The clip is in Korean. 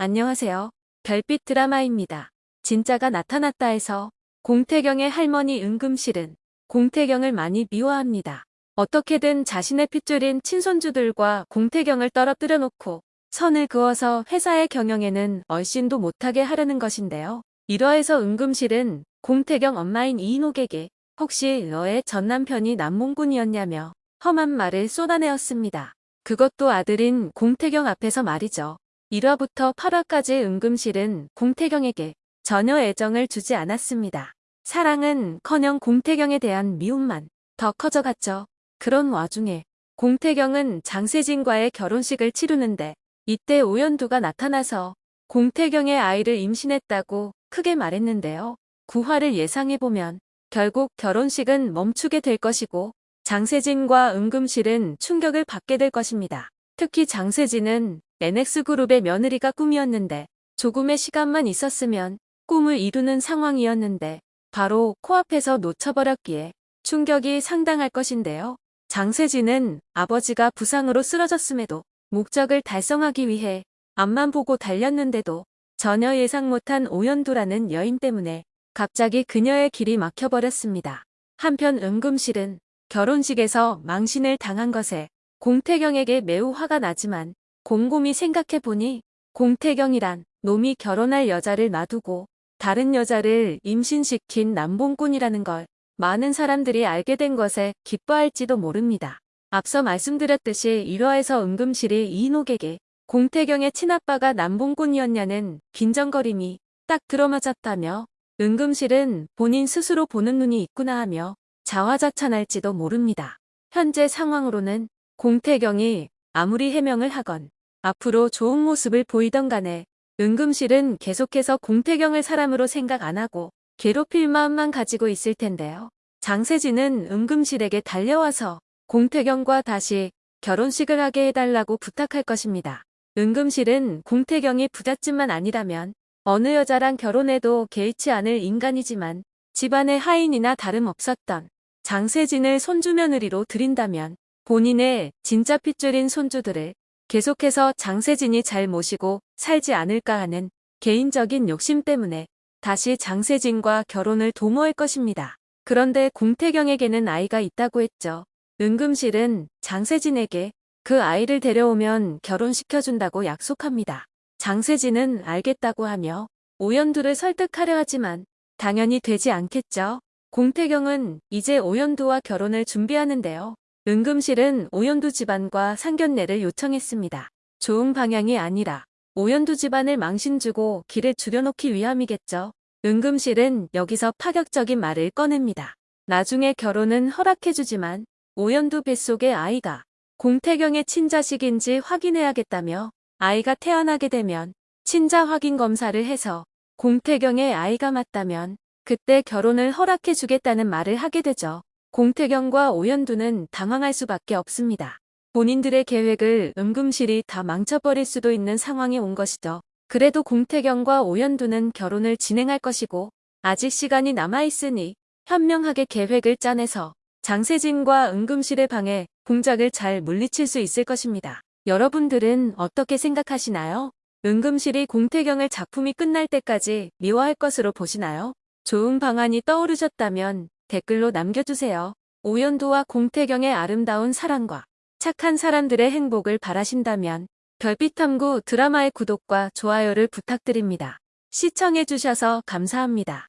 안녕하세요. 별빛 드라마입니다. 진짜가 나타났다 해서 공태경의 할머니 은금실은 공태경을 많이 미워합니다. 어떻게든 자신의 핏줄인 친손주들과 공태경을 떨어뜨려 놓고 선을 그어서 회사의 경영에는 얼씬도 못하게 하려는 것인데요. 이러해서 은금실은 공태경 엄마인 이인옥에게 혹시 너의 전남편이 남몽군이었냐며 험한 말을 쏟아내었습니다. 그것도 아들인 공태경 앞에서 말이죠. 1화부터 8화까지 은금실은 공태경에게 전혀 애정을 주지 않았습니다. 사랑은 커녕 공태경에 대한 미움만 더 커져갔죠. 그런 와중에 공태경은 장세진과의 결혼식을 치르는데 이때 오연두가 나타나서 공태경의 아이를 임신했다고 크게 말했는데요. 9화를 예상해보면 결국 결혼식은 멈추게 될 것이고 장세진과 은금실은 충격을 받게 될 것입니다. 특히 장세진은 NX그룹의 며느리가 꿈이었는데 조금의 시간만 있었으면 꿈을 이루는 상황이었는데 바로 코앞에서 놓쳐버렸기에 충격이 상당할 것인데요. 장세진은 아버지가 부상으로 쓰러졌음에도 목적을 달성하기 위해 앞만 보고 달렸는데도 전혀 예상 못한 오연두라는 여인 때문에 갑자기 그녀의 길이 막혀버렸습니다. 한편 은금실은 결혼식에서 망신을 당한 것에 공태경에게 매우 화가 나지만 곰곰이 생각해보니 공태경이란 놈이 결혼할 여자를 놔두고 다른 여자를 임신시킨 남봉꾼이라는 걸 많은 사람들이 알게 된 것에 기뻐할지도 모릅니다. 앞서 말씀드렸듯이 1화에서 은금실이 이인옥에게 공태경의 친아빠가 남봉꾼이었냐는 빈정거림이 딱 들어맞았다며 은금실은 본인 스스로 보는 눈이 있구나 하며 자화자찬할지도 모릅니다. 현재 상황으로는 공태경이 아무리 해명을 하건 앞으로 좋은 모습을 보이던 간에 은금실은 계속해서 공태경을 사람으로 생각 안 하고 괴롭힐 마음만 가지고 있을 텐데요. 장세진은 은금실에게 달려와서 공태경과 다시 결혼식을 하게 해달라고 부탁할 것입니다. 은금실은 공태경이 부잣집만 아니라면 어느 여자랑 결혼해도 개의치 않을 인간이지만 집안의 하인이나 다름없었던 장세진을 손주 며느리로 들인다면 본인의 진짜 핏줄인 손주들을 계속해서 장세진이 잘 모시고 살지 않을까 하는 개인적인 욕심 때문에 다시 장세진과 결혼을 도모할 것입니다. 그런데 공태경에게는 아이가 있다고 했죠. 은금실은 장세진에게 그 아이를 데려오면 결혼시켜준다고 약속합니다. 장세진은 알겠다고 하며 오연두를 설득하려 하지만 당연히 되지 않겠죠. 공태경은 이제 오연두와 결혼을 준비하는데요. 은금실은 오연두 집안과 상견례를 요청했습니다. 좋은 방향이 아니라 오연두 집안을 망신주고 길을 줄여놓기 위함이겠죠. 은금실은 여기서 파격적인 말을 꺼냅니다. 나중에 결혼은 허락해주지만 오연두 뱃속의 아이가 공태경의 친자식인지 확인해야겠다며 아이가 태어나게 되면 친자 확인 검사를 해서 공태경의 아이가 맞다면 그때 결혼을 허락해 주겠다는 말을 하게 되죠. 공태경과 오연두는 당황할 수밖에 없습니다. 본인들의 계획을 은금실이 다 망쳐버릴 수도 있는 상황에 온 것이죠. 그래도 공태경과 오연두는 결혼을 진행할 것이고 아직 시간이 남아있으니 현명하게 계획을 짜내서 장세진과 은금실의 방에 공작을 잘 물리칠 수 있을 것입니다. 여러분들은 어떻게 생각하시나요? 은금실이 공태경을 작품이 끝날 때까지 미워할 것으로 보시나요? 좋은 방안이 떠오르셨다면 댓글로 남겨주세요. 오연도와 공태경의 아름다운 사랑과 착한 사람들의 행복을 바라신다면 별빛탐구 드라마의 구독과 좋아요를 부탁드립니다. 시청해주셔서 감사합니다.